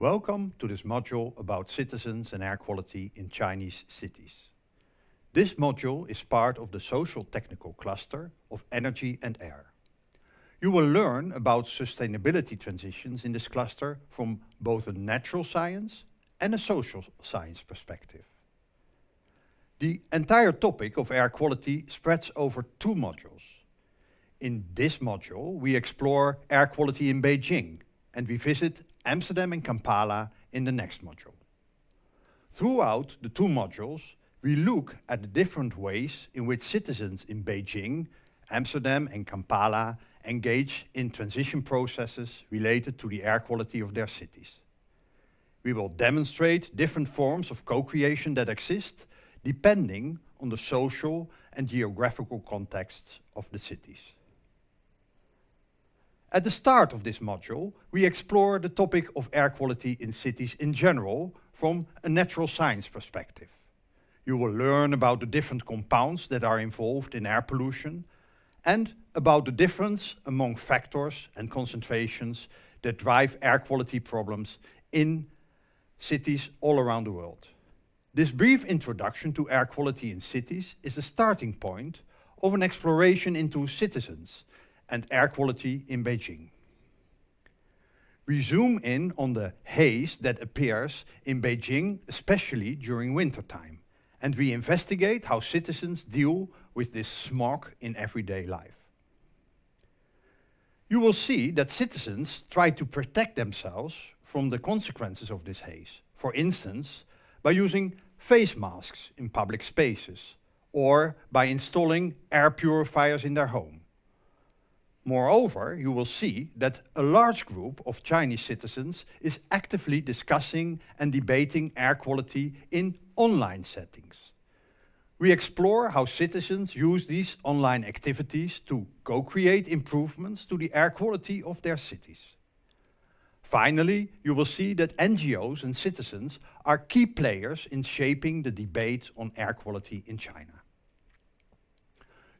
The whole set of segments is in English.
Welcome to this module about citizens and air quality in Chinese cities. This module is part of the social technical cluster of energy and air. You will learn about sustainability transitions in this cluster from both a natural science and a social science perspective. The entire topic of air quality spreads over two modules. In this module, we explore air quality in Beijing and we visit Amsterdam and Kampala in the next module. Throughout the two modules, we look at the different ways in which citizens in Beijing, Amsterdam and Kampala engage in transition processes related to the air quality of their cities. We will demonstrate different forms of co-creation that exist depending on the social and geographical contexts of the cities. At the start of this module, we explore the topic of air quality in cities in general from a natural science perspective. You will learn about the different compounds that are involved in air pollution and about the difference among factors and concentrations that drive air quality problems in cities all around the world. This brief introduction to air quality in cities is the starting point of an exploration into citizens and air quality in Beijing. We zoom in on the haze that appears in Beijing, especially during wintertime, and we investigate how citizens deal with this smog in everyday life. You will see that citizens try to protect themselves from the consequences of this haze, for instance, by using face masks in public spaces, or by installing air purifiers in their home. Moreover, you will see that a large group of Chinese citizens is actively discussing and debating air quality in online settings. We explore how citizens use these online activities to co-create improvements to the air quality of their cities. Finally, you will see that NGOs and citizens are key players in shaping the debate on air quality in China.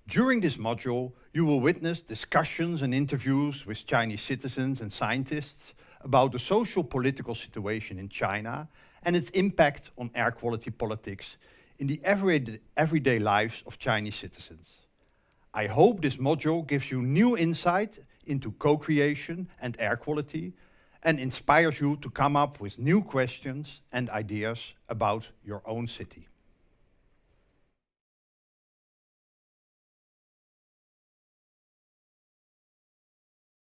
During this module, you will witness discussions and interviews with Chinese citizens and scientists about the social political situation in China and its impact on air quality politics in the everyday, everyday lives of Chinese citizens. I hope this module gives you new insight into co-creation and air quality and inspires you to come up with new questions and ideas about your own city.